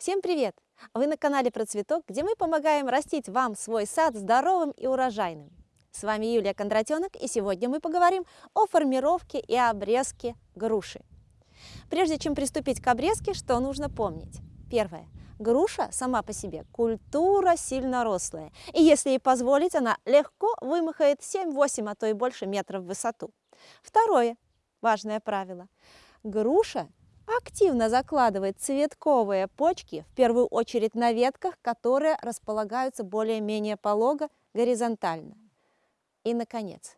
Всем привет! Вы на канале Про Цветок, где мы помогаем растить вам свой сад здоровым и урожайным. С вами Юлия Кондратенок, и сегодня мы поговорим о формировке и обрезке груши. Прежде чем приступить к обрезке, что нужно помнить? Первое. Груша сама по себе культура сильно рослая, и если ей позволить, она легко вымахает 7-8, а то и больше метров в высоту. Второе важное правило. Груша активно закладывает цветковые почки, в первую очередь на ветках, которые располагаются более-менее полого горизонтально. И, наконец,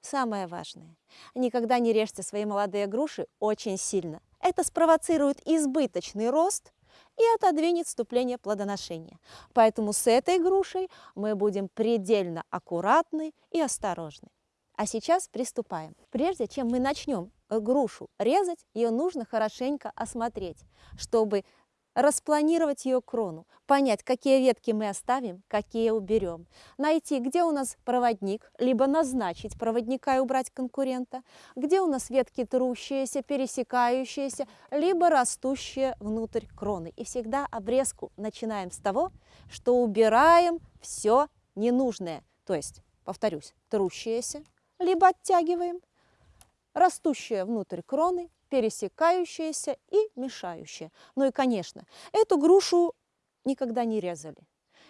самое важное. Никогда не режьте свои молодые груши очень сильно. Это спровоцирует избыточный рост и отодвинет вступление плодоношения. Поэтому с этой грушей мы будем предельно аккуратны и осторожны. А сейчас приступаем. Прежде чем мы начнем грушу резать, ее нужно хорошенько осмотреть, чтобы распланировать ее крону, понять, какие ветки мы оставим, какие уберем, найти, где у нас проводник, либо назначить проводника и убрать конкурента, где у нас ветки трущиеся, пересекающиеся, либо растущие внутрь кроны. И всегда обрезку начинаем с того, что убираем все ненужное, то есть, повторюсь, трущиеся, либо оттягиваем, растущие внутрь кроны, пересекающиеся и мешающие. Ну и, конечно, эту грушу никогда не резали.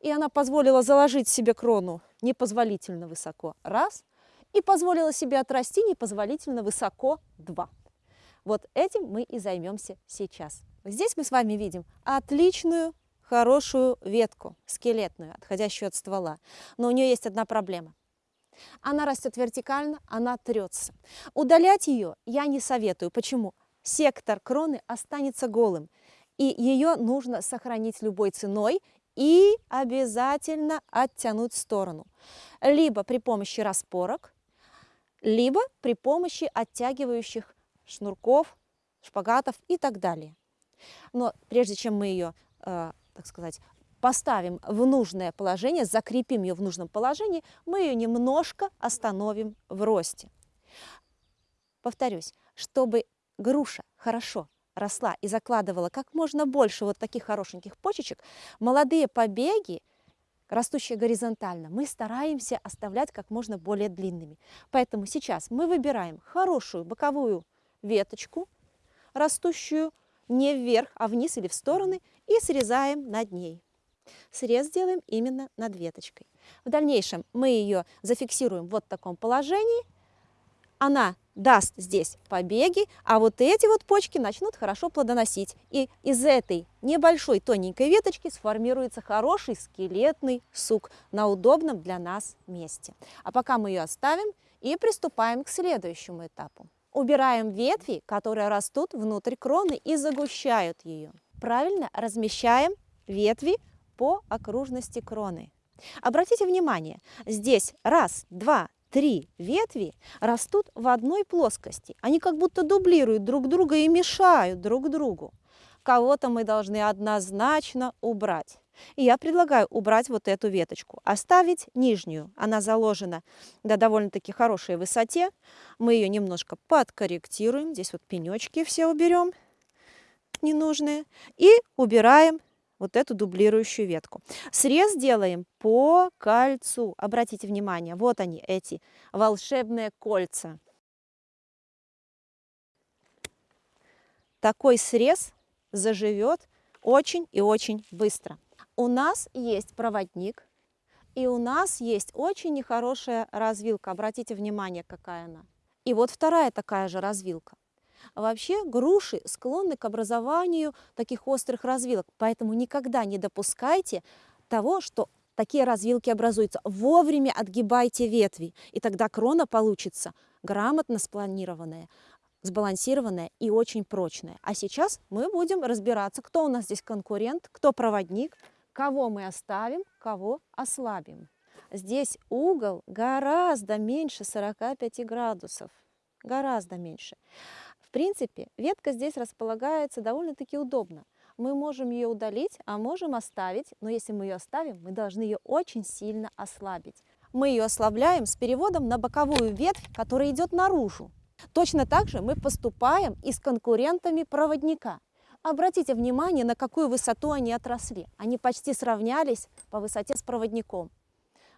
И она позволила заложить себе крону непозволительно высоко, раз, и позволила себе отрасти непозволительно высоко, два. Вот этим мы и займемся сейчас. Здесь мы с вами видим отличную, хорошую ветку, скелетную, отходящую от ствола. Но у нее есть одна проблема – она растет вертикально, она трется. Удалять ее я не советую. Почему? Сектор кроны останется голым, и ее нужно сохранить любой ценой и обязательно оттянуть в сторону. Либо при помощи распорок, либо при помощи оттягивающих шнурков, шпагатов и так далее. Но прежде чем мы ее, э, так сказать, поставим в нужное положение, закрепим ее в нужном положении, мы ее немножко остановим в росте. Повторюсь, чтобы груша хорошо росла и закладывала как можно больше вот таких хорошеньких почечек, молодые побеги, растущие горизонтально, мы стараемся оставлять как можно более длинными. Поэтому сейчас мы выбираем хорошую боковую веточку, растущую не вверх, а вниз или в стороны, и срезаем над ней. Срез делаем именно над веточкой. В дальнейшем мы ее зафиксируем вот в таком положении. Она даст здесь побеги, а вот эти вот почки начнут хорошо плодоносить. И из этой небольшой тоненькой веточки сформируется хороший скелетный сук на удобном для нас месте. А пока мы ее оставим и приступаем к следующему этапу. Убираем ветви, которые растут внутрь кроны и загущают ее. Правильно размещаем ветви по окружности кроны. Обратите внимание, здесь раз, два, три ветви растут в одной плоскости. Они как будто дублируют друг друга и мешают друг другу. Кого-то мы должны однозначно убрать. И я предлагаю убрать вот эту веточку, оставить нижнюю. Она заложена до довольно-таки хорошей высоте. Мы ее немножко подкорректируем. Здесь вот пенечки все уберем ненужные. И убираем вот эту дублирующую ветку. Срез делаем по кольцу. Обратите внимание, вот они, эти волшебные кольца. Такой срез заживет очень и очень быстро. У нас есть проводник, и у нас есть очень нехорошая развилка. Обратите внимание, какая она. И вот вторая такая же развилка. Вообще груши склонны к образованию таких острых развилок, поэтому никогда не допускайте того, что такие развилки образуются. Вовремя отгибайте ветви, и тогда крона получится грамотно спланированная, сбалансированная и очень прочная. А сейчас мы будем разбираться, кто у нас здесь конкурент, кто проводник, кого мы оставим, кого ослабим. Здесь угол гораздо меньше 45 градусов, гораздо меньше принципе, ветка здесь располагается довольно-таки удобно. Мы можем ее удалить, а можем оставить, но если мы ее оставим, мы должны ее очень сильно ослабить. Мы ее ослабляем с переводом на боковую ветвь, которая идет наружу. Точно так же мы поступаем и с конкурентами проводника. Обратите внимание, на какую высоту они отросли. Они почти сравнялись по высоте с проводником.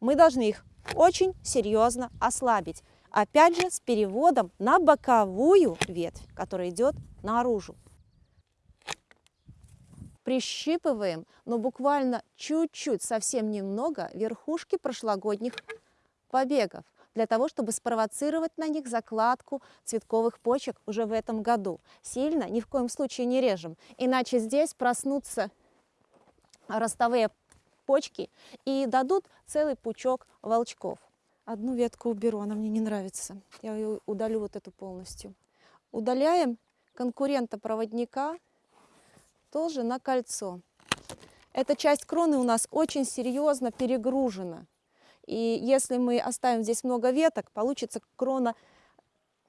Мы должны их очень серьезно ослабить. Опять же, с переводом на боковую ветвь, которая идет наружу. Прищипываем, но буквально чуть-чуть, совсем немного, верхушки прошлогодних побегов для того, чтобы спровоцировать на них закладку цветковых почек уже в этом году. Сильно ни в коем случае не режем, иначе здесь проснутся ростовые почки и дадут целый пучок волчков. Одну ветку уберу, она мне не нравится. Я ее удалю вот эту полностью. Удаляем конкурента-проводника тоже на кольцо. Эта часть кроны у нас очень серьезно перегружена. И если мы оставим здесь много веток, получится крона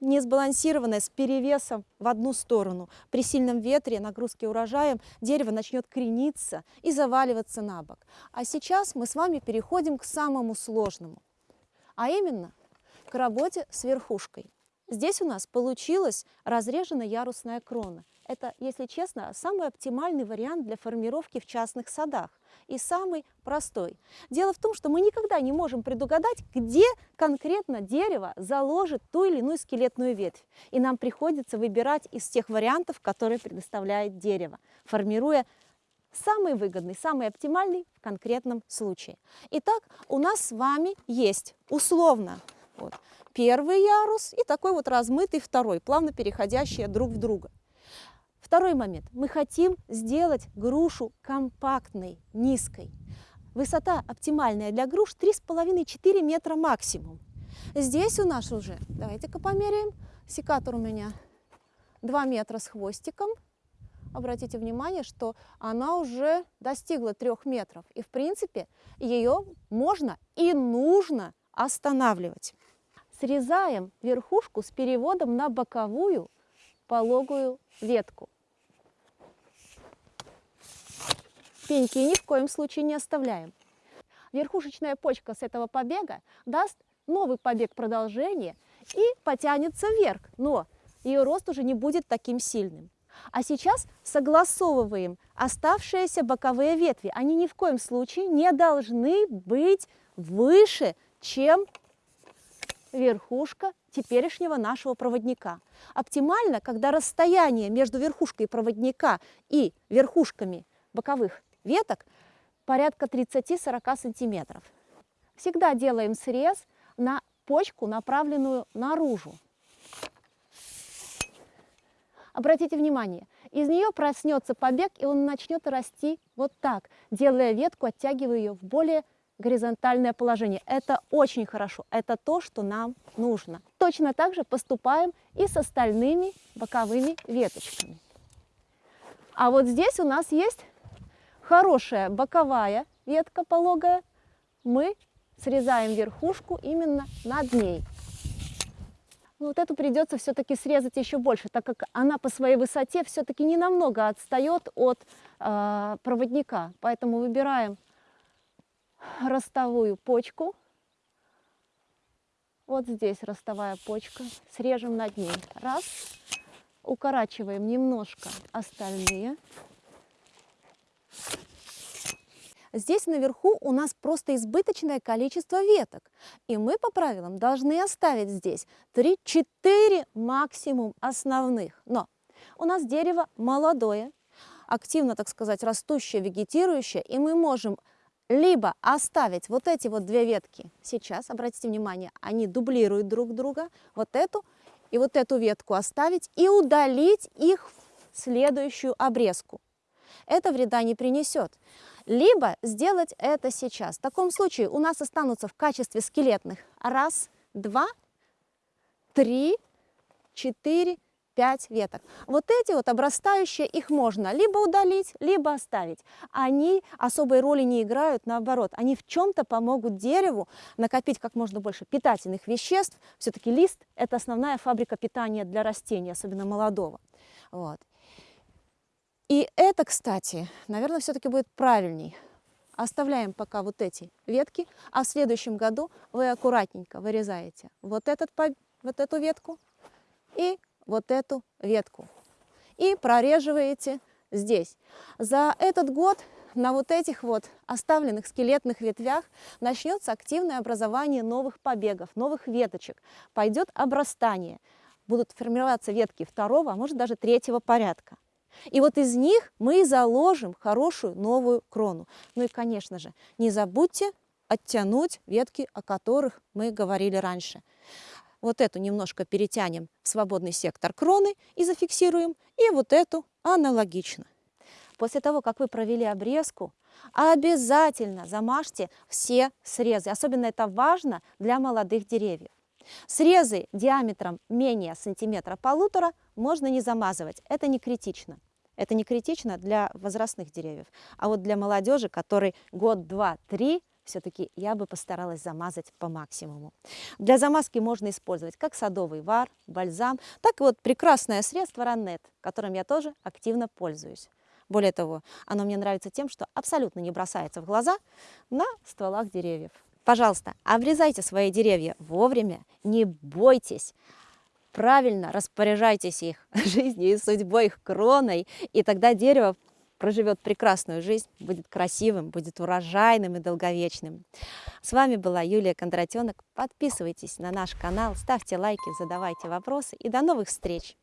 не сбалансированная, с перевесом в одну сторону. При сильном ветре, нагрузке урожаем, дерево начнет крениться и заваливаться на бок. А сейчас мы с вами переходим к самому сложному, а именно к работе с верхушкой. Здесь у нас получилась разрежена ярусная крона. Это, если честно, самый оптимальный вариант для формировки в частных садах и самый простой. Дело в том, что мы никогда не можем предугадать, где конкретно дерево заложит ту или иную скелетную ветвь. И нам приходится выбирать из тех вариантов, которые предоставляет дерево, формируя самый выгодный, самый оптимальный в конкретном случае. Итак, у нас с вами есть условно вот, первый ярус и такой вот размытый второй, плавно переходящие друг в друга. Второй момент. Мы хотим сделать грушу компактной, низкой. Высота оптимальная для груш 3,5-4 метра максимум. Здесь у нас уже, давайте-ка померяем, секатор у меня 2 метра с хвостиком. Обратите внимание, что она уже достигла 3 метров. И в принципе ее можно и нужно останавливать. Срезаем верхушку с переводом на боковую пологую ветку. Пеньки ни в коем случае не оставляем. Верхушечная почка с этого побега даст новый побег продолжения и потянется вверх, но ее рост уже не будет таким сильным. А сейчас согласовываем оставшиеся боковые ветви. Они ни в коем случае не должны быть выше, чем верхушка теперешнего нашего проводника. Оптимально, когда расстояние между верхушкой проводника и верхушками боковых веток порядка 30-40 сантиметров. Всегда делаем срез на почку, направленную наружу. Обратите внимание, из нее проснется побег, и он начнет расти вот так, делая ветку, оттягивая ее в более горизонтальное положение. Это очень хорошо, это то, что нам нужно. Точно так же поступаем и с остальными боковыми веточками. А вот здесь у нас есть хорошая боковая ветка пологая, мы срезаем верхушку именно над ней. Ну, вот эту придется все-таки срезать еще больше, так как она по своей высоте все-таки не намного отстает от э, проводника. Поэтому выбираем ростовую почку. Вот здесь ростовая почка. Срежем над ней. Раз. Укорачиваем немножко остальные. Здесь наверху у нас просто избыточное количество веток. И мы по правилам должны оставить здесь 3-4 максимум основных. Но у нас дерево молодое, активно, так сказать, растущее, вегетирующее, и мы можем либо оставить вот эти вот две ветки сейчас, обратите внимание, они дублируют друг друга, вот эту и вот эту ветку оставить и удалить их в следующую обрезку. Это вреда не принесет. Либо сделать это сейчас. В таком случае у нас останутся в качестве скелетных раз, два, три, четыре, 5 веток. Вот эти вот обрастающие, их можно либо удалить, либо оставить. Они особой роли не играют, наоборот, они в чем-то помогут дереву накопить как можно больше питательных веществ. Все-таки лист – это основная фабрика питания для растения, особенно молодого. Вот. И это, кстати, наверное, все-таки будет правильней. Оставляем пока вот эти ветки, а в следующем году вы аккуратненько вырезаете вот, этот, вот эту ветку и вот эту ветку и прореживаете здесь. За этот год на вот этих вот оставленных скелетных ветвях начнется активное образование новых побегов, новых веточек. Пойдет обрастание. Будут формироваться ветки второго, а может даже третьего порядка. И вот из них мы заложим хорошую новую крону. Ну и, конечно же, не забудьте оттянуть ветки, о которых мы говорили раньше. Вот эту немножко перетянем в свободный сектор кроны и зафиксируем, и вот эту аналогично. После того, как вы провели обрезку, обязательно замажьте все срезы. Особенно это важно для молодых деревьев. Срезы диаметром менее сантиметра полутора можно не замазывать, это не критично. Это не критично для возрастных деревьев. А вот для молодежи, который год, два, три, все-таки я бы постаралась замазать по максимуму. Для замазки можно использовать как садовый вар, бальзам, так и вот прекрасное средство Раннет, которым я тоже активно пользуюсь. Более того, оно мне нравится тем, что абсолютно не бросается в глаза на стволах деревьев. Пожалуйста, обрезайте свои деревья вовремя, не бойтесь, правильно распоряжайтесь их жизнью и судьбой, их кроной, и тогда дерево проживет прекрасную жизнь, будет красивым, будет урожайным и долговечным. С вами была Юлия Кондратенок. Подписывайтесь на наш канал, ставьте лайки, задавайте вопросы и до новых встреч!